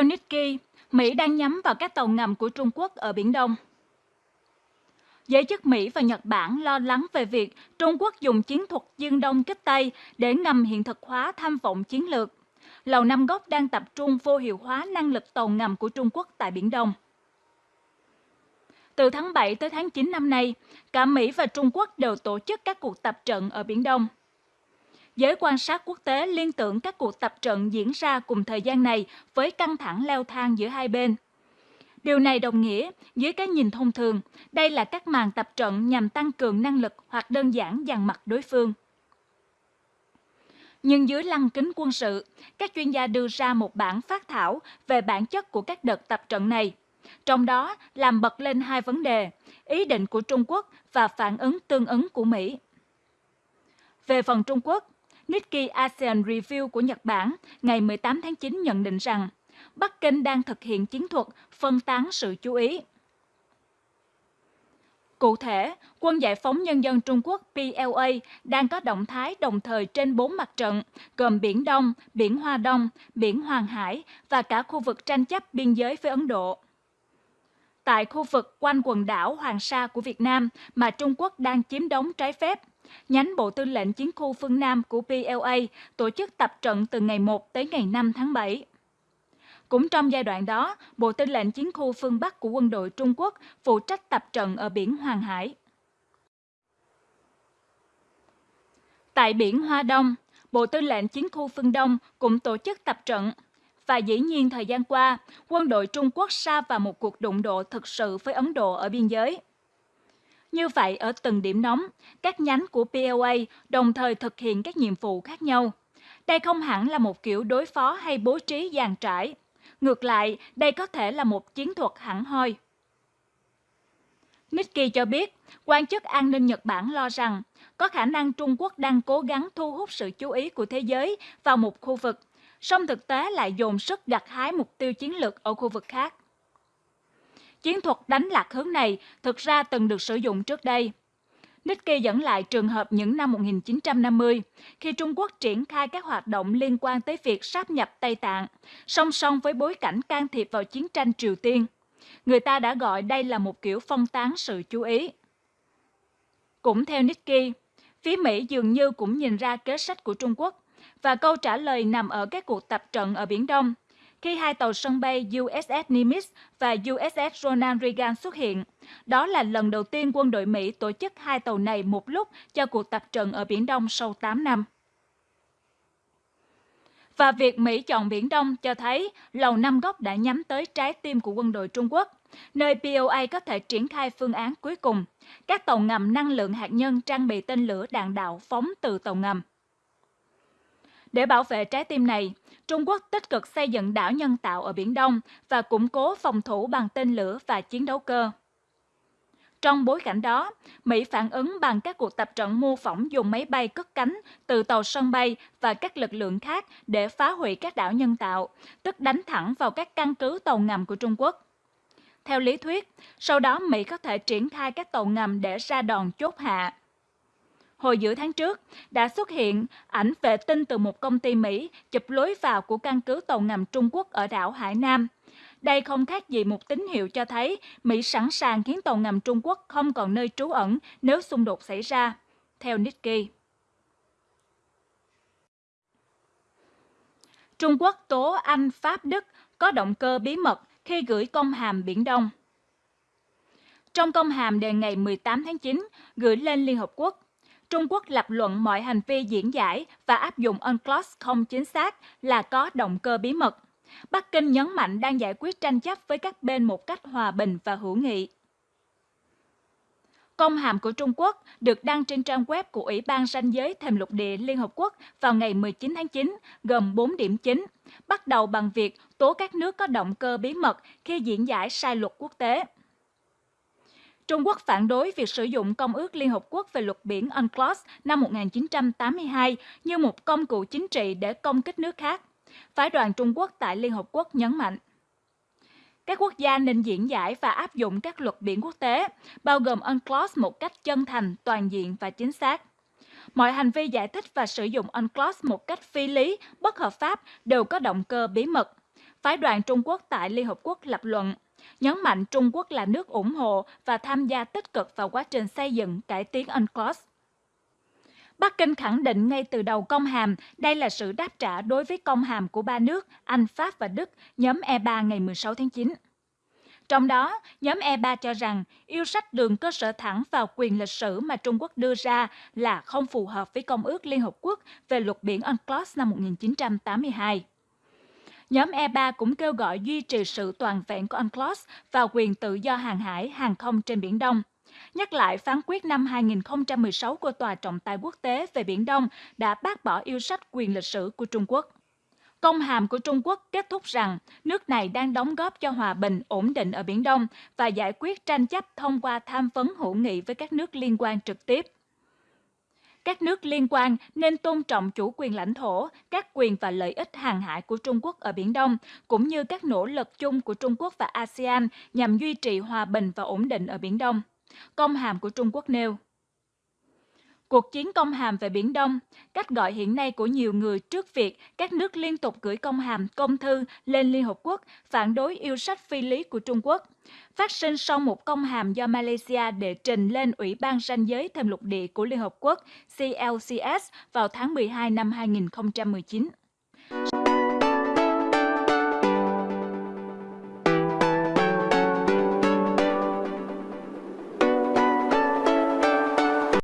Theo Nikkei, Mỹ đang nhắm vào các tàu ngầm của Trung Quốc ở Biển Đông. Giới chức Mỹ và Nhật Bản lo lắng về việc Trung Quốc dùng chiến thuật dương đông kích Tây để ngầm hiện thực hóa tham vọng chiến lược. Lầu Năm Góc đang tập trung vô hiệu hóa năng lực tàu ngầm của Trung Quốc tại Biển Đông. Từ tháng 7 tới tháng 9 năm nay, cả Mỹ và Trung Quốc đều tổ chức các cuộc tập trận ở Biển Đông. Giới quan sát quốc tế liên tưởng các cuộc tập trận diễn ra cùng thời gian này với căng thẳng leo thang giữa hai bên. Điều này đồng nghĩa, dưới cái nhìn thông thường, đây là các màn tập trận nhằm tăng cường năng lực hoặc đơn giản dàn mặt đối phương. Nhưng dưới lăng kính quân sự, các chuyên gia đưa ra một bản phát thảo về bản chất của các đợt tập trận này. Trong đó làm bật lên hai vấn đề, ý định của Trung Quốc và phản ứng tương ứng của Mỹ. Về phần Trung Quốc, Nikkei ASEAN Review của Nhật Bản ngày 18 tháng 9 nhận định rằng Bắc Kinh đang thực hiện chiến thuật phân tán sự chú ý. Cụ thể, Quân Giải phóng Nhân dân Trung Quốc PLA đang có động thái đồng thời trên bốn mặt trận, gồm Biển Đông, Biển Hoa Đông, Biển Hoàng Hải và cả khu vực tranh chấp biên giới với Ấn Độ. Tại khu vực quanh quần đảo Hoàng Sa của Việt Nam mà Trung Quốc đang chiếm đóng trái phép, nhánh Bộ Tư lệnh Chiến khu phương Nam của PLA tổ chức tập trận từ ngày 1 tới ngày 5 tháng 7. Cũng trong giai đoạn đó, Bộ Tư lệnh Chiến khu phương Bắc của quân đội Trung Quốc phụ trách tập trận ở biển Hoàng Hải. Tại biển Hoa Đông, Bộ Tư lệnh Chiến khu phương Đông cũng tổ chức tập trận. Và dĩ nhiên thời gian qua, quân đội Trung Quốc sa vào một cuộc đụng độ thực sự với Ấn Độ ở biên giới. Như vậy, ở từng điểm nóng, các nhánh của PLA đồng thời thực hiện các nhiệm vụ khác nhau. Đây không hẳn là một kiểu đối phó hay bố trí dàn trải. Ngược lại, đây có thể là một chiến thuật hẳn hoi. Nikkei cho biết, quan chức an ninh Nhật Bản lo rằng có khả năng Trung Quốc đang cố gắng thu hút sự chú ý của thế giới vào một khu vực, song thực tế lại dồn sức gặt hái mục tiêu chiến lược ở khu vực khác. Chiến thuật đánh lạc hướng này thực ra từng được sử dụng trước đây. Nikkei dẫn lại trường hợp những năm 1950, khi Trung Quốc triển khai các hoạt động liên quan tới việc sáp nhập Tây Tạng, song song với bối cảnh can thiệp vào chiến tranh Triều Tiên. Người ta đã gọi đây là một kiểu phong tán sự chú ý. Cũng theo Nikkei, phía Mỹ dường như cũng nhìn ra kế sách của Trung Quốc, và câu trả lời nằm ở các cuộc tập trận ở Biển Đông, khi hai tàu sân bay USS Nimitz và USS Ronald Reagan xuất hiện. Đó là lần đầu tiên quân đội Mỹ tổ chức hai tàu này một lúc cho cuộc tập trận ở Biển Đông sau 8 năm. Và việc Mỹ chọn Biển Đông cho thấy Lầu Năm Góc đã nhắm tới trái tim của quân đội Trung Quốc, nơi POA có thể triển khai phương án cuối cùng, các tàu ngầm năng lượng hạt nhân trang bị tên lửa đạn đạo phóng từ tàu ngầm. Để bảo vệ trái tim này, Trung Quốc tích cực xây dựng đảo nhân tạo ở Biển Đông và củng cố phòng thủ bằng tên lửa và chiến đấu cơ. Trong bối cảnh đó, Mỹ phản ứng bằng các cuộc tập trận mô phỏng dùng máy bay cất cánh từ tàu sân bay và các lực lượng khác để phá hủy các đảo nhân tạo, tức đánh thẳng vào các căn cứ tàu ngầm của Trung Quốc. Theo lý thuyết, sau đó Mỹ có thể triển khai các tàu ngầm để ra đòn chốt hạ hồi giữa tháng trước đã xuất hiện ảnh vệ tinh từ một công ty Mỹ chụp lối vào của căn cứ tàu ngầm Trung Quốc ở đảo Hải Nam. Đây không khác gì một tín hiệu cho thấy Mỹ sẵn sàng khiến tàu ngầm Trung Quốc không còn nơi trú ẩn nếu xung đột xảy ra, theo Nikkei. Trung Quốc tố Anh, Pháp, Đức có động cơ bí mật khi gửi công hàm Biển Đông. Trong công hàm đề ngày 18 tháng 9 gửi lên Liên Hợp Quốc, Trung Quốc lập luận mọi hành vi diễn giải và áp dụng UNCLOS không chính xác là có động cơ bí mật. Bắc Kinh nhấn mạnh đang giải quyết tranh chấp với các bên một cách hòa bình và hữu nghị. Công hàm của Trung Quốc được đăng trên trang web của Ủy ban ranh giới thềm lục địa Liên Hợp Quốc vào ngày 19 tháng 9, gồm 4 điểm chính, bắt đầu bằng việc tố các nước có động cơ bí mật khi diễn giải sai luật quốc tế. Trung Quốc phản đối việc sử dụng Công ước Liên Hợp Quốc về luật biển UNCLOS năm 1982 như một công cụ chính trị để công kích nước khác. Phái đoàn Trung Quốc tại Liên Hợp Quốc nhấn mạnh. Các quốc gia nên diễn giải và áp dụng các luật biển quốc tế, bao gồm UNCLOS một cách chân thành, toàn diện và chính xác. Mọi hành vi giải thích và sử dụng UNCLOS một cách phi lý, bất hợp pháp đều có động cơ bí mật Phái đoàn Trung Quốc tại Liên Hợp Quốc lập luận, nhấn mạnh Trung Quốc là nước ủng hộ và tham gia tích cực vào quá trình xây dựng cải tiến UNCLOS. Bắc Kinh khẳng định ngay từ đầu công hàm đây là sự đáp trả đối với công hàm của ba nước Anh, Pháp và Đức nhóm E3 ngày 16 tháng 9. Trong đó, nhóm E3 cho rằng yêu sách đường cơ sở thẳng vào quyền lịch sử mà Trung Quốc đưa ra là không phù hợp với Công ước Liên Hợp Quốc về luật biển UNCLOS năm 1982. Nhóm E3 cũng kêu gọi duy trì sự toàn vẹn của UNCLOS và quyền tự do hàng hải, hàng không trên Biển Đông. Nhắc lại phán quyết năm 2016 của Tòa trọng tài quốc tế về Biển Đông đã bác bỏ yêu sách quyền lịch sử của Trung Quốc. Công hàm của Trung Quốc kết thúc rằng nước này đang đóng góp cho hòa bình, ổn định ở Biển Đông và giải quyết tranh chấp thông qua tham vấn hữu nghị với các nước liên quan trực tiếp. Các nước liên quan nên tôn trọng chủ quyền lãnh thổ, các quyền và lợi ích hàng hải của Trung Quốc ở Biển Đông, cũng như các nỗ lực chung của Trung Quốc và ASEAN nhằm duy trì hòa bình và ổn định ở Biển Đông. Công hàm của Trung Quốc nêu Cuộc chiến công hàm về Biển Đông, cách gọi hiện nay của nhiều người trước việc các nước liên tục gửi công hàm, công thư lên Liên Hợp Quốc phản đối yêu sách phi lý của Trung Quốc, phát sinh sau một công hàm do Malaysia đệ trình lên Ủy ban ranh giới thêm lục địa của Liên Hợp Quốc CLCS vào tháng 12 năm 2019.